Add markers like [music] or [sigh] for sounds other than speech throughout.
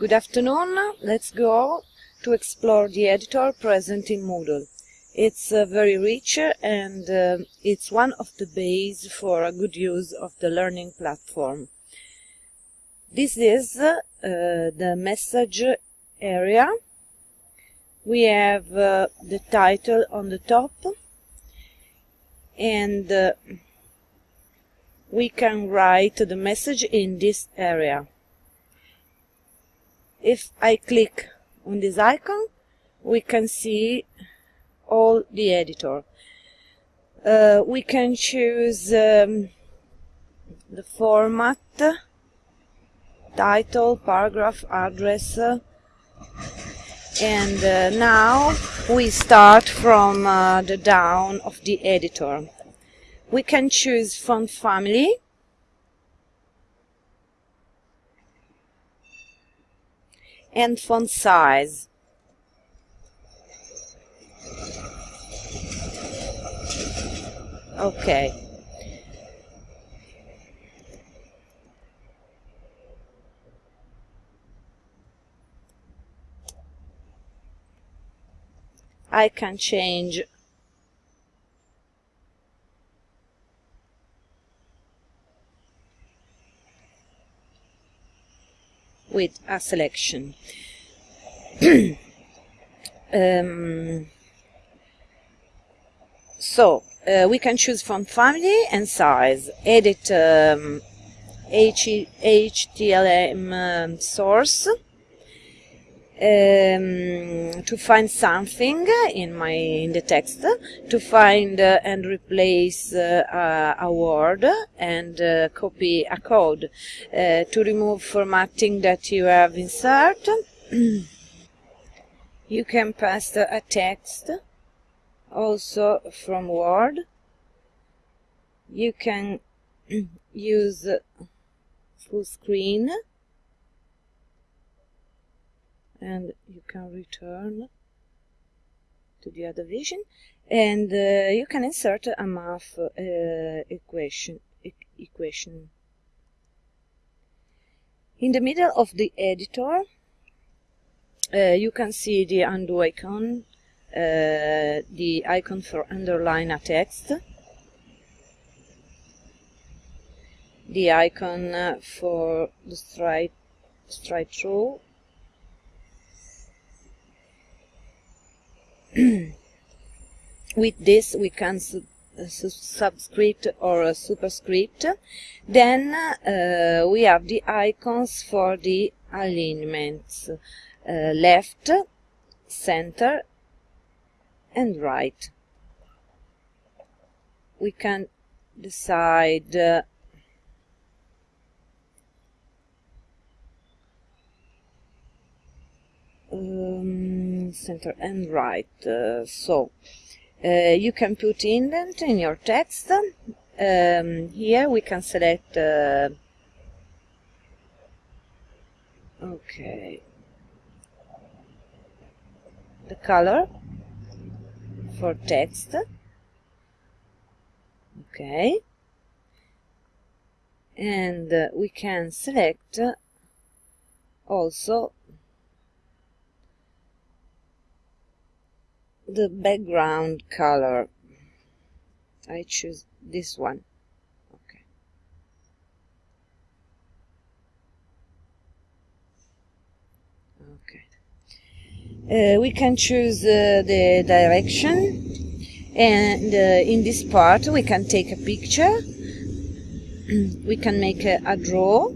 Good afternoon. Let's go to explore the editor present in Moodle. It's uh, very rich and uh, it's one of the base for a good use of the learning platform. This is uh, the message area. We have uh, the title on the top and uh, we can write the message in this area. If I click on this icon, we can see all the editor. Uh, we can choose um, the format, title, paragraph, address, uh, and uh, now we start from uh, the down of the editor. We can choose font family, and font size. Okay. I can change with a selection. [clears throat] um, so uh, we can choose from family and size, edit um, HTML um, source um, to find something in my in the text, to find uh, and replace uh, a word and uh, copy a code, uh, to remove formatting that you have insert. [clears throat] you can paste a text also from Word. You can [clears throat] use full screen and you can return to the other vision. And uh, you can insert a math uh, equation e equation. In the middle of the editor uh, you can see the undo icon uh, the icon for underline a text. The icon uh, for the straight straight through [clears throat] with this we can sub uh, subscript or a superscript. Then uh, we have the icons for the alignments. Uh, left center and right. We can decide uh, um, center and right uh, so uh, you can put indent in your text. Um, here we can select uh, okay. The color for text. Okay. And uh, we can select also the background color. I choose this one. Okay. Okay. Uh, we can choose uh, the direction. And uh, in this part we can take a picture. [clears throat] We can make a, a draw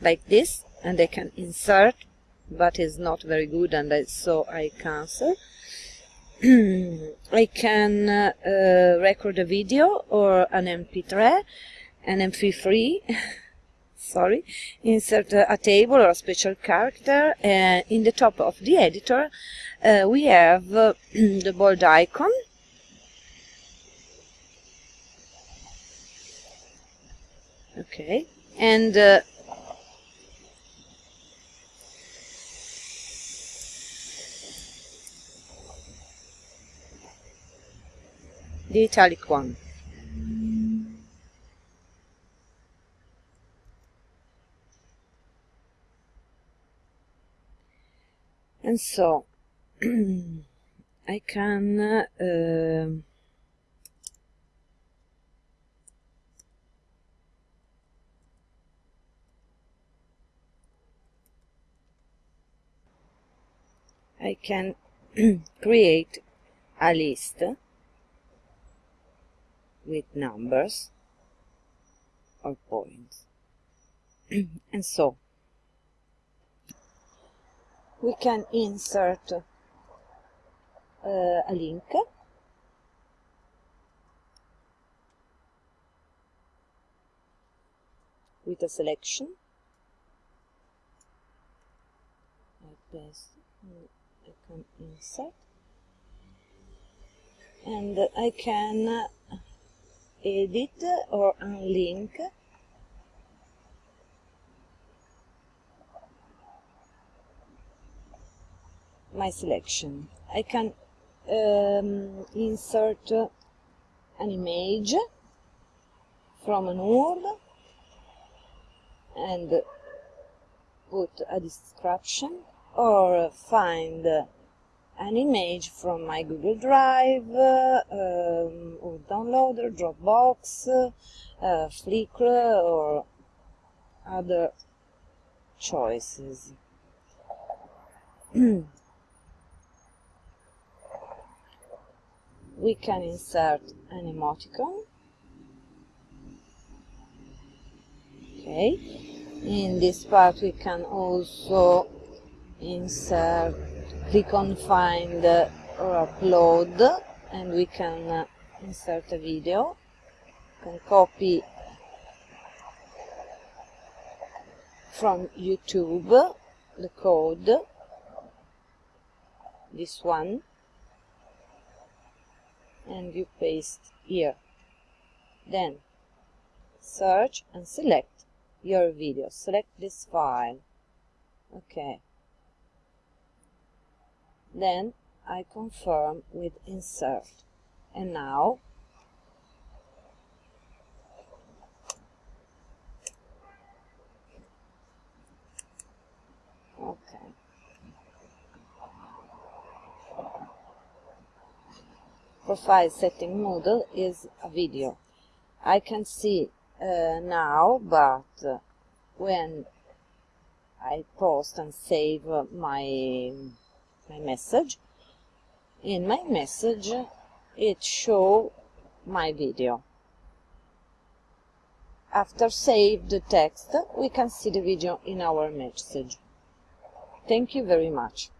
like this and I can insert but it's not very good and I, so I cancel. [clears throat] I can uh, uh, record a video or an mp3 an mp3 [laughs] sorry insert a, a, table or a special character and in the top of the editor uh, we have uh, [clears throat] the bold icon. Okay and italic one. And so [clears throat] I can uh, I can [clears throat] create a list with numbers or points. [clears throat] And so we can insert uh, a link. With a selection. Like this. I can insert. And I can edit or unlink my selection. I can um, insert an image from an word and put a description or find an image from my Google Drive um, or Downloader, Dropbox, uh, Flickr or other choices. [clears throat] we can insert an emoticon okay in this part we can also insert click on find or upload and we can uh, insert a video. Can copy from YouTube the code this one and you paste here. Then search and select your video. Select this file. Okay then I confirm with insert. And now okay. Profile setting model is a video. I can see uh, now but uh, when I post and save my my message. In my message it show my video. After save the text we can see the video in our message. Thank you very much